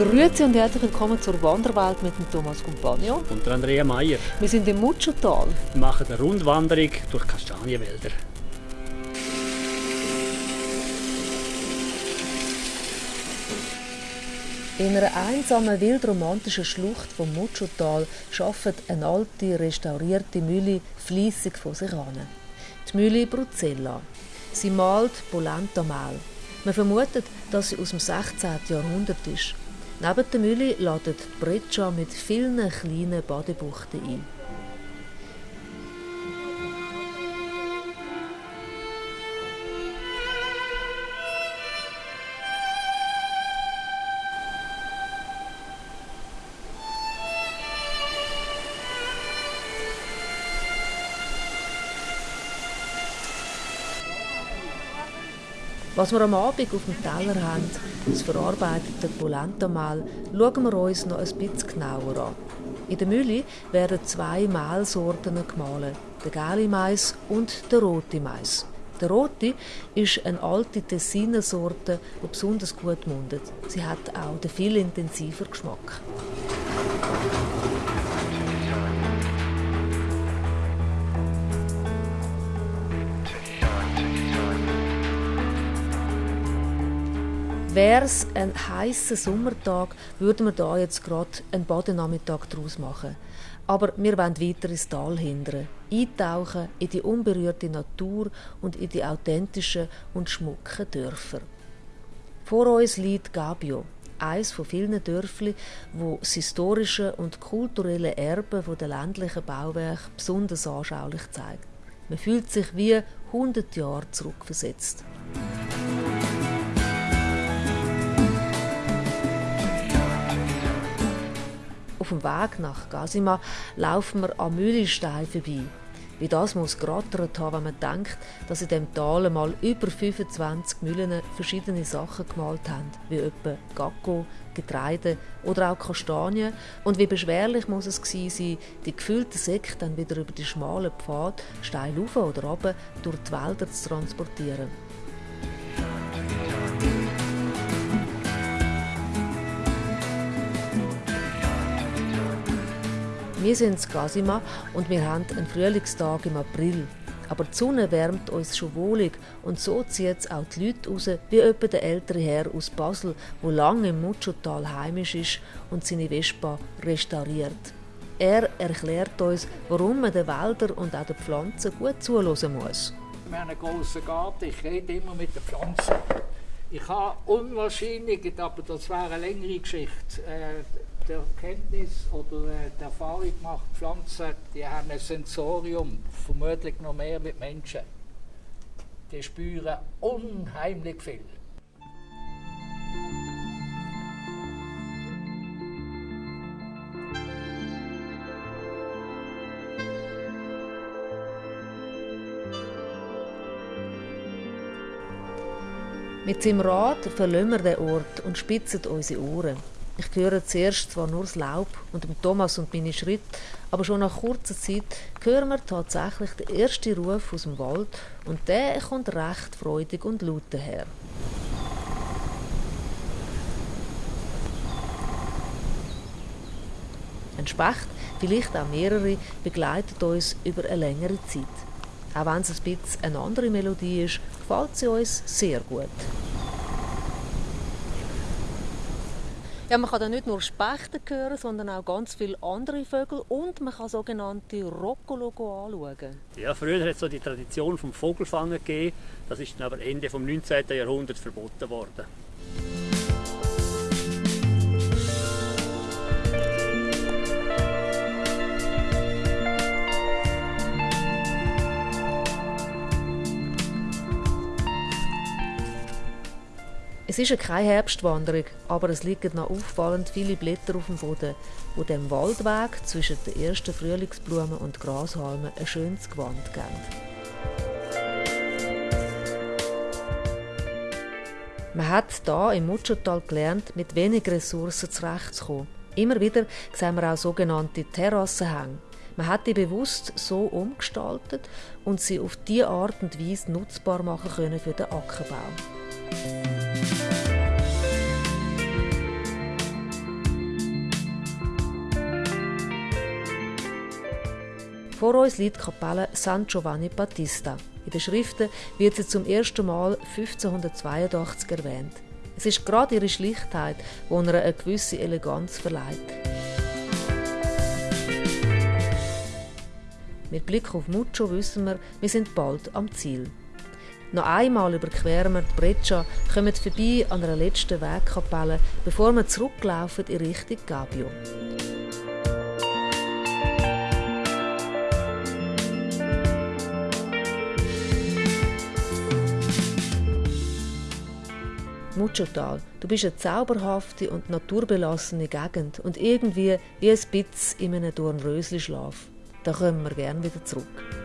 Grüezi und herzlich willkommen zur Wanderwelt mit dem Thomas Compagno. Und der Andrea Meier. Wir sind im Mutschotal. Wir machen eine Rundwanderung durch Kastanienwälder. In einer einsamen, wildromantischen Schlucht vom Mutschotal arbeitet eine alte, restaurierte Mühle fließig vor sich an. Die Mühle Bruzzella. Sie malt Polenta-Mehl. Man vermutet, dass sie aus dem 16. Jahrhundert ist. Neben der Mühle ladet Breccia mit vielen kleinen Badebuchten ein. Was wir am Abend auf dem Teller haben, das verarbeitete Polenta-Mehl, schauen wir uns noch ein bisschen genauer an. In der Mühle werden zwei Mehlsorten gemahlen, der gelbe Mais und der rote Mais. Der rote ist eine alte Tessiner Sorte, die besonders gut mundet. Sie hat auch den viel intensiver Geschmack. Wäre es ein heißer Sommertag, würden wir da jetzt gerade einen Badenachmittag daraus machen. Aber wir wollen weiter ins Tal hindern, eintauchen in die unberührte Natur und in die authentischen und schmucken Dörfer. Vor uns liegt Gabio, eines von vielen Dörfli, wo das historische und kulturelle Erbe der ländlichen Bauwerke besonders anschaulich zeigt. Man fühlt sich wie 100 Jahre zurückversetzt. Dem Weg nach Gasima laufen wir am Mühlenstein vorbei. Wie das muss gerattert haben, wenn man denkt, dass in dem Tal mal über 25 Mühlen verschiedene Sachen gemalt haben, wie etwa Gacko, Getreide oder auch Kastanien. Und wie beschwerlich muss es gewesen sein, die gefüllten Säcke dann wieder über die schmalen Pfad, steil rauf oder runter, durch die Wälder zu transportieren. Wir sind in Gasima und wir haben einen Frühlingstag im April. Aber die Sonne wärmt uns schon wohlig und so zieht es auch die Leute raus, wie etwa der ältere Herr aus Basel, wo lange im Mutschotal heimisch ist und seine Vespa restauriert. Er erklärt uns, warum man den Wäldern und auch den Pflanzen gut zuhören muss. Wir haben einen grossen Garten, ich rede immer mit den Pflanzen. Ich habe unwahrscheinlich, aber das wäre eine längere Geschichte, die Erkenntnis oder die Erfahrung gemacht, Pflanzen die haben ein Sensorium, vermutlich noch mehr mit Menschen. Die spüren unheimlich viel. Mit seinem Rad verlassen wir den Ort und spitzen unsere Ohren. Ich höre zuerst zwar nur das Laub und dem Thomas und meine Schritte, aber schon nach kurzer Zeit hören wir tatsächlich den ersten Ruf aus dem Wald und der kommt recht freudig und laut daher. Ein Specht, vielleicht auch mehrere, begleitet uns über eine längere Zeit. Auch wenn es ein bisschen eine andere Melodie ist, gefällt sie uns sehr gut. Ja, man kann da nicht nur Spechte hören, sondern auch ganz viele andere Vögel und man kann sogenannte Roccolo anschauen. Ja, früher hat es so die Tradition vom Vogelfangen gegeben. Das ist dann aber Ende des 19. Jahrhunderts verboten worden. Es ist keine Herbstwanderung, aber es liegen noch auffallend viele Blätter auf dem Boden, wo dem Waldweg zwischen den ersten Frühlingsblumen und Grashalmen ein schönes Gewand geben. Man hat da im Mutschotal gelernt, mit wenig Ressourcen zurechtzukommen. Immer wieder sehen wir auch sogenannte Terrassenhänge. Man hat die bewusst so umgestaltet und sie auf diese Art und Weise nutzbar machen können für den Ackerbau. Vor uns liegt die Kapelle San Giovanni Battista. In den Schriften wird sie zum ersten Mal 1582 erwähnt. Es ist gerade ihre Schlichtheit, die ihr eine gewisse Eleganz verleiht. Mit Blick auf Muccio wissen wir, wir sind bald am Ziel. Noch einmal überqueren wir die Breccia, kommen vorbei an einer letzten Wegkapelle, bevor wir zurücklaufen in Richtung Gabio. Muchotal, du bist eine zauberhafte und naturbelassene Gegend und irgendwie wie ein Bitz in einem Dornrösli-Schlaf. Da kommen wir gerne wieder zurück.